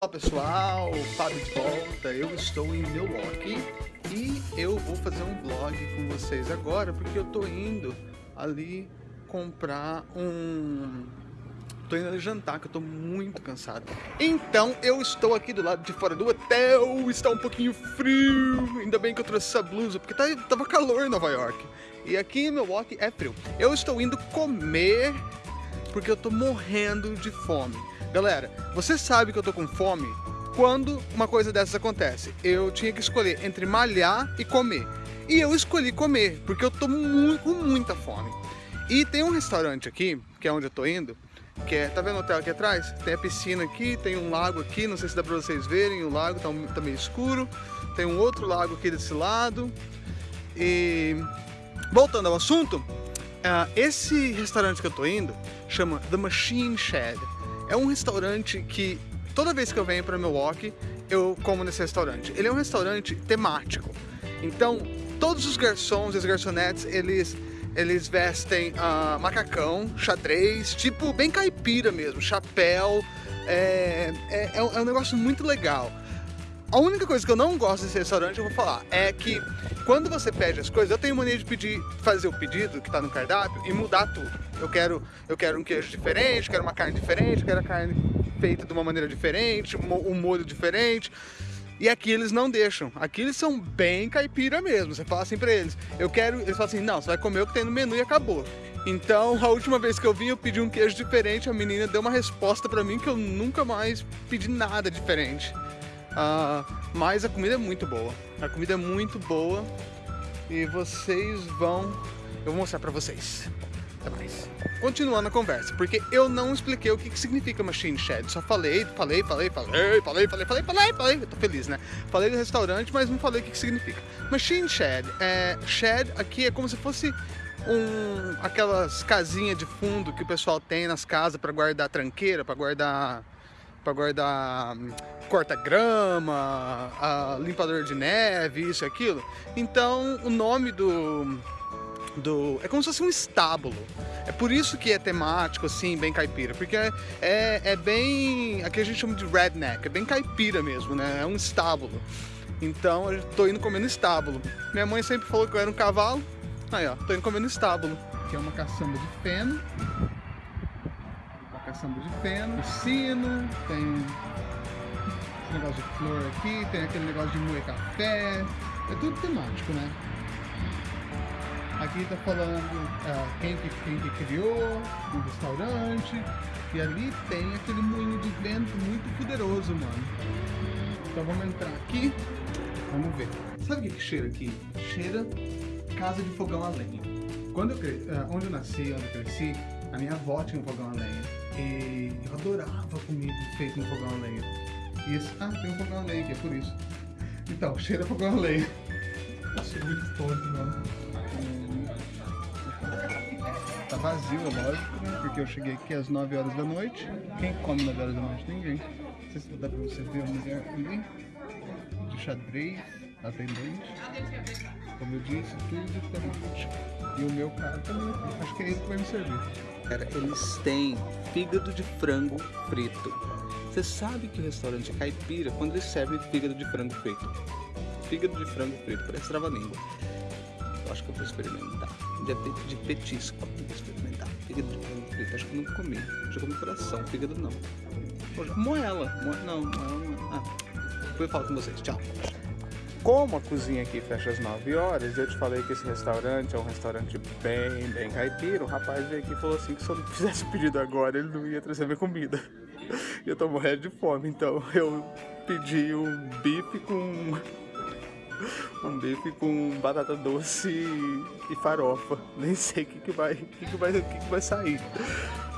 Olá pessoal, Fábio de volta, eu estou em Milwaukee e eu vou fazer um vlog com vocês agora porque eu tô indo ali comprar um... tô indo ali jantar que eu tô muito cansado. Então eu estou aqui do lado de fora do hotel, está um pouquinho frio, ainda bem que eu trouxe essa blusa porque tá, tava calor em Nova York. E aqui em Milwaukee é frio. Eu estou indo comer porque eu tô morrendo de fome. Galera, você sabe que eu tô com fome quando uma coisa dessas acontece. Eu tinha que escolher entre malhar e comer. E eu escolhi comer, porque eu tô mu com muita fome. E tem um restaurante aqui, que é onde eu tô indo, que é, tá vendo o hotel aqui atrás? Tem a piscina aqui, tem um lago aqui, não sei se dá pra vocês verem, o lago tá, tá meio escuro. Tem um outro lago aqui desse lado. E voltando ao assunto, uh, esse restaurante que eu tô indo chama The Machine Shed. É um restaurante que toda vez que eu venho para Milwaukee, eu como nesse restaurante. Ele é um restaurante temático. Então, todos os garçons e as garçonetes, eles eles vestem uh, macacão, xadrez, tipo bem caipira mesmo, chapéu. É, é, é um negócio muito legal. A única coisa que eu não gosto desse restaurante, eu vou falar, é que quando você pede as coisas, eu tenho mania de pedir, fazer o pedido que está no cardápio e mudar tudo. Eu quero, eu quero um queijo diferente, quero uma carne diferente, quero a carne feita de uma maneira diferente, um molho diferente. E aqui eles não deixam. Aqui eles são bem caipira mesmo. Você fala assim pra eles, eu quero... Eles falam assim, não, você vai comer o que tem no menu e acabou. Então, a última vez que eu vim, eu pedi um queijo diferente. A menina deu uma resposta pra mim que eu nunca mais pedi nada diferente. Uh, mas a comida é muito boa. A comida é muito boa e vocês vão... Eu vou mostrar pra vocês. Até mais. Continuando a conversa, porque eu não expliquei o que, que significa Machine Shed. Só falei, falei, falei, falei, falei, falei, falei, falei, falei. Eu tô feliz, né? Falei do restaurante, mas não falei o que, que significa. Machine Shed. É, shed aqui é como se fosse um, aquelas casinhas de fundo que o pessoal tem nas casas para guardar tranqueira, para guardar para guardar hum, corta-grama, limpador de neve, isso e aquilo. Então o nome do, do... é como se fosse um estábulo. É por isso que é temático, assim, bem caipira. Porque é, é, é bem... aqui a gente chama de redneck, é bem caipira mesmo, né? É um estábulo. Então eu tô indo comer no estábulo. Minha mãe sempre falou que eu era um cavalo. Aí ó, tô indo comer no estábulo. Aqui é uma caçamba de feno caçamba de feno, sino, tem esse negócio de flor aqui, tem aquele negócio de moer café, é tudo temático, né? Aqui tá falando uh, quem, que, quem que criou o restaurante, e ali tem aquele moinho de vento muito poderoso, mano. Então vamos entrar aqui, vamos ver. Sabe o que, cheira aqui? Cheira casa de fogão a lenha. Quando eu cresci, uh, onde eu nasci, onde eu cresci, a minha avó tinha um fogão a lenha. E eu adorava comida feita no fogão a lenha. E esse, ah, tem um fogão a lenha aqui, é por isso. Então, cheira fogão a lenha. Achei muito tonto, mano. Tá vazio, é lógico, né? Porque eu cheguei aqui às 9 horas da noite. Quem come 9 horas da noite? Ninguém. Não sei se dá pra você ver a mulher ali. De xadrez, atendente. Como eu disse, tudo temático. E o meu cara também. Acho que é ele que vai me servir. Cara, eles têm fígado de frango frito. Você sabe que o restaurante é caipira quando eles servem fígado de frango frito. Fígado de frango frito, parece trava-língua. Eu acho que eu vou experimentar. De, petisco, vou experimentar. Fígado de frango frito, acho que eu nunca comi. Já comi coração, fígado não. Moela, moela não, moela não. Ah, eu falo com vocês, tchau. Como a cozinha aqui fecha às 9 horas, eu te falei que esse restaurante é um restaurante bem, bem caipira. O rapaz veio aqui e falou assim que se eu não fizesse pedido agora, ele não ia trazer minha comida. E eu tô morrendo de fome, então eu pedi um bife com... Um bife com batata doce e farofa. Nem sei o que, que, vai, que, que, vai, que, que vai sair.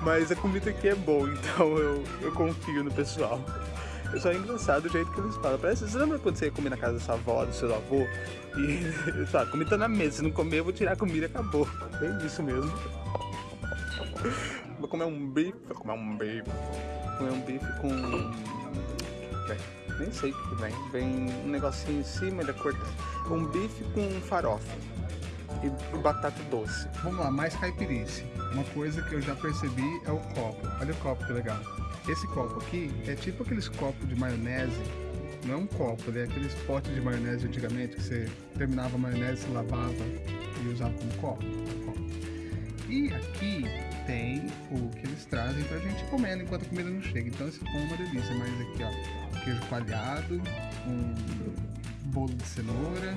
Mas a comida aqui é boa, então eu, eu confio no pessoal. Só é engraçado o jeito que eles falam. Parece, você lembra quando você ia comer na casa da sua avó, do seu avô? E, sabe, comida tá na mesa. Se não comer, eu vou tirar a comida e acabou. Bem isso mesmo. Vou comer um bife. Vou comer um bife. Vou comer um bife com... nem sei o que vem. Vem um negocinho em cima da corta. Um bife com farofa. E batata doce. Vamos lá, mais caipirice. Uma coisa que eu já percebi é o copo. Olha o copo que legal. Esse copo aqui é tipo aqueles copos de maionese. Não é um copo, é aqueles potes de maionese antigamente que você terminava a maionese, se lavava e usava como copo. E aqui tem o que eles trazem pra gente comendo enquanto a comida não chega. Então esse pão é uma delícia. Mas aqui, ó, queijo coalhado, um bolo de cenoura,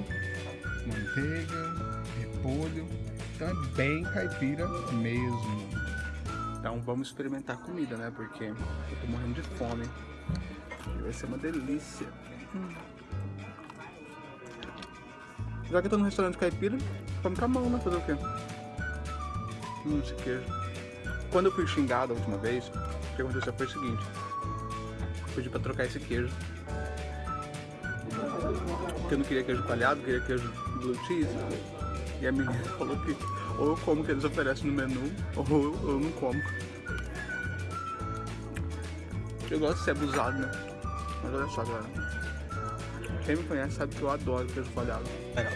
manteiga, repolho. Então é bem caipira mesmo. Então vamos experimentar comida, né? Porque eu tô morrendo de fome. Vai ser uma delícia. Hum. Já que eu tô no restaurante caipira, vamos com a mão, né? Fazer o quê? Hum, esse queijo. Quando eu fui xingado a última vez, o que aconteceu foi o seguinte. Pedi pra trocar esse queijo. Porque eu não queria queijo coalhado, queria queijo blue cheese. E a menina falou que ou eu como que eles oferecem no menu, ou eu não como. Eu gosto de ser abusado, né? Mas olha só, galera. Quem me conhece sabe que eu adoro queijo coalhado.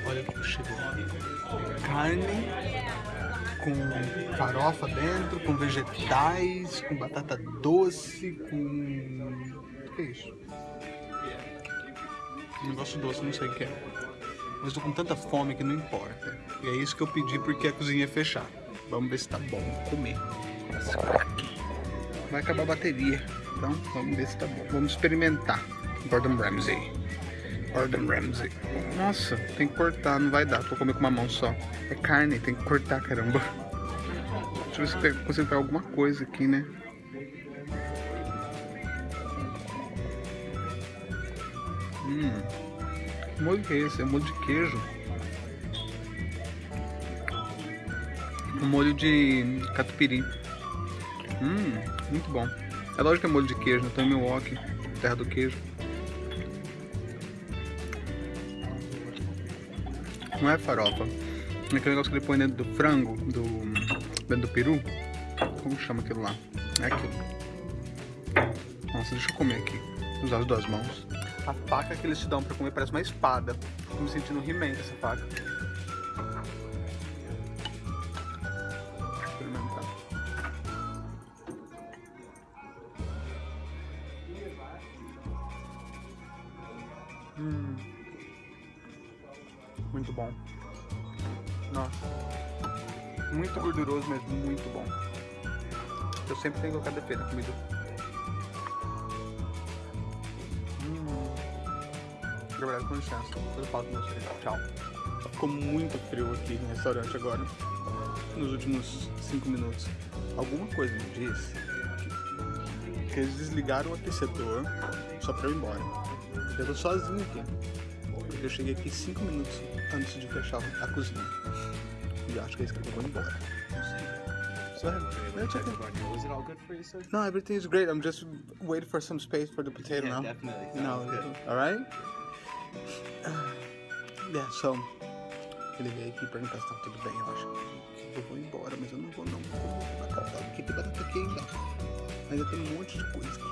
olha o que chegou. Carne com farofa dentro, com vegetais, com batata doce, com... O que é isso? Um negócio doce, não sei o que é. Mas tô com tanta fome que não importa. E é isso que eu pedi porque a cozinha é fechar. Vamos ver se tá bom. Comer. Vai acabar a bateria. Então, vamos ver se tá bom. Vamos experimentar. Gordon Ramsay. Gordon Ramsay. Nossa, tem que cortar, não vai dar. Tô comer com uma mão só. É carne, tem que cortar, caramba. Deixa eu ver se consigo pegar alguma coisa aqui, né? Hum. Molho que é esse? É molho de queijo. Um molho de catupiry. Hum, muito bom. É lógico que é molho de queijo, né? Tô em Milwaukee, terra do queijo. Não é farofa. É aquele negócio que ele põe dentro do frango, do, dentro do peru. Como chama aquilo lá? É aquilo. Nossa, deixa eu comer aqui. Usar as duas mãos. A faca que eles te dão pra comer parece uma espada. Tô me sentindo um He-Man essa faca. Hum. Muito bom. Nossa. Muito gorduroso, mas muito bom. Eu sempre tenho que colocar defeito na comida. Gabriel, com licença. Depois eu falo com vocês. Tchau. Ficou muito frio aqui no restaurante agora. Nos últimos 5 minutos. Alguma coisa me disse que eles desligaram o aquecedor só pra eu ir embora. Eu tô sozinho aqui. Porque eu cheguei aqui 5 minutos antes de fechar a cozinha. E acho que é isso que eu vou embora. So, check it. Was it all good for you, sir? No, everything is great. I'm just waiting for some space for the potato yeah, now. definitely. Good. all right? Yeah, so, ele veio aqui perguntar se tá tudo bem, eu acho. Eu vou embora, mas eu não vou não. Eu vou batata, porque tem batata aqui ainda. Ainda tem um monte de coisa aqui.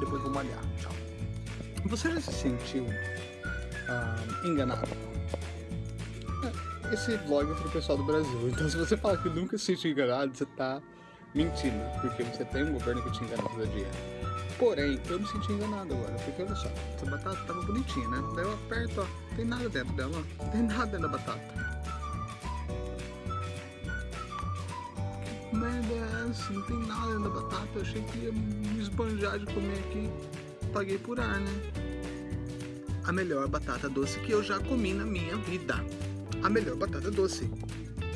Depois vou malhar. Tchau. Você já se sentiu ah, enganado? É, Esse vlog é pro pessoal do Brasil, então se você falar que nunca se sentiu enganado, você tá mentindo, porque você tem um governo que te engana todo dia. Porém, eu me senti enganado agora, porque olha só, essa batata tava bonitinha, né? Daí eu aperto, ó, tem nada dentro dela, ó, tem nada dentro da batata. Que merda é essa? Não tem nada dentro da batata, eu achei que ia me esbanjar de comer aqui. Paguei por ar, né? A melhor batata doce que eu já comi na minha vida. A melhor batata doce.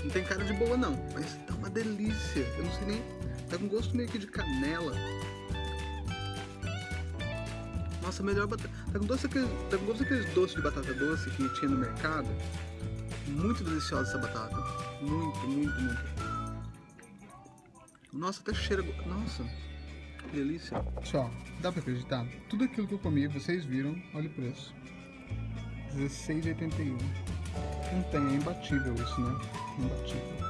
Não tem cara de boa não, mas tá uma delícia. Eu não sei nem, tá com gosto meio que de canela. Nossa, melhor batata. Tá com, doce aqueles, tá com doces de batata doce que tinha no mercado. Muito deliciosa essa batata. Muito, muito, muito. Nossa, até cheira. Nossa, que delícia. Só, dá pra acreditar? Tudo aquilo que eu comi, vocês viram, olha o preço. R$16,81. Não tem, é imbatível isso, né? Imbatível.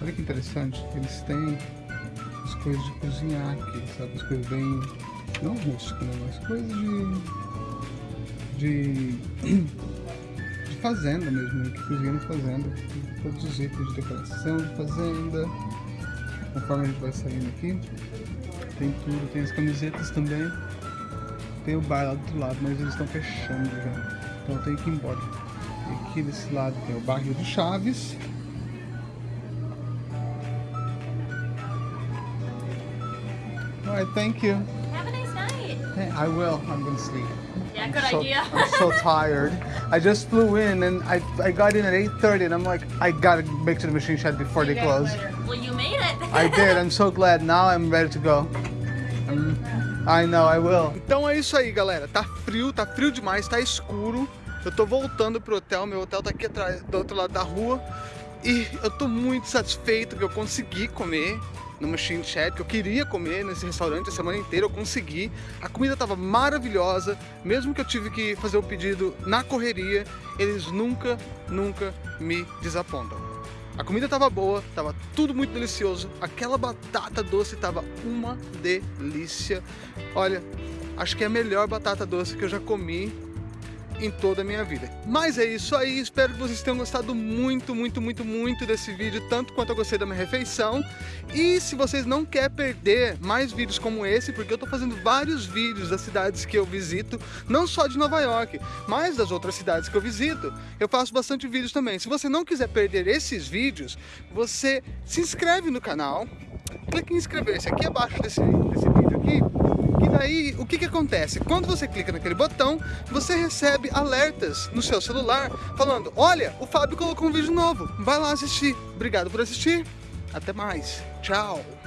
Olha que interessante, eles têm coisas de cozinhar aqui, sabe? As coisas bem. não rústicas, né? Mas coisas de. de. de fazenda mesmo, que cozinha na fazenda. Tem todos os itens de decoração de fazenda. Conforme a gente vai saindo aqui, tem tudo, tem as camisetas também. Tem o bar lá do outro lado, mas eles estão fechando já. Então tenho que ir embora. E aqui desse lado tem o barril do Chaves. Alright, thank you. Have a nice night. Hey, I will. I'm gonna sleep. Yeah, good so, idea. I'm so tired. I just flew in and I, I got in at 8.30 and I'm like, I gotta make to the machine shed before they close. Well, you made it. I did. I'm so glad. Now I'm ready to go. Um, I know, I will. Então é isso aí, galera. Tá frio, tá frio demais, tá escuro. Eu tô voltando pro hotel. Meu hotel tá aqui atrás, do outro lado da rua. E eu tô muito satisfeito que eu consegui comer no Machine Shed, que eu queria comer nesse restaurante a semana inteira, eu consegui. A comida estava maravilhosa, mesmo que eu tive que fazer o pedido na correria, eles nunca, nunca me desapontam. A comida estava boa, estava tudo muito delicioso, aquela batata doce estava uma delícia. Olha, acho que é a melhor batata doce que eu já comi em toda a minha vida. Mas é isso aí, espero que vocês tenham gostado muito, muito, muito, muito desse vídeo, tanto quanto eu gostei da minha refeição. E se vocês não querem perder mais vídeos como esse, porque eu tô fazendo vários vídeos das cidades que eu visito, não só de Nova York, mas das outras cidades que eu visito, eu faço bastante vídeos também. Se você não quiser perder esses vídeos, você se inscreve no canal, clique em inscrever-se aqui abaixo desse, desse vídeo aqui, e daí, o que que acontece? Quando você clica naquele botão, você recebe alertas no seu celular falando Olha, o Fábio colocou um vídeo novo, vai lá assistir. Obrigado por assistir, até mais, tchau!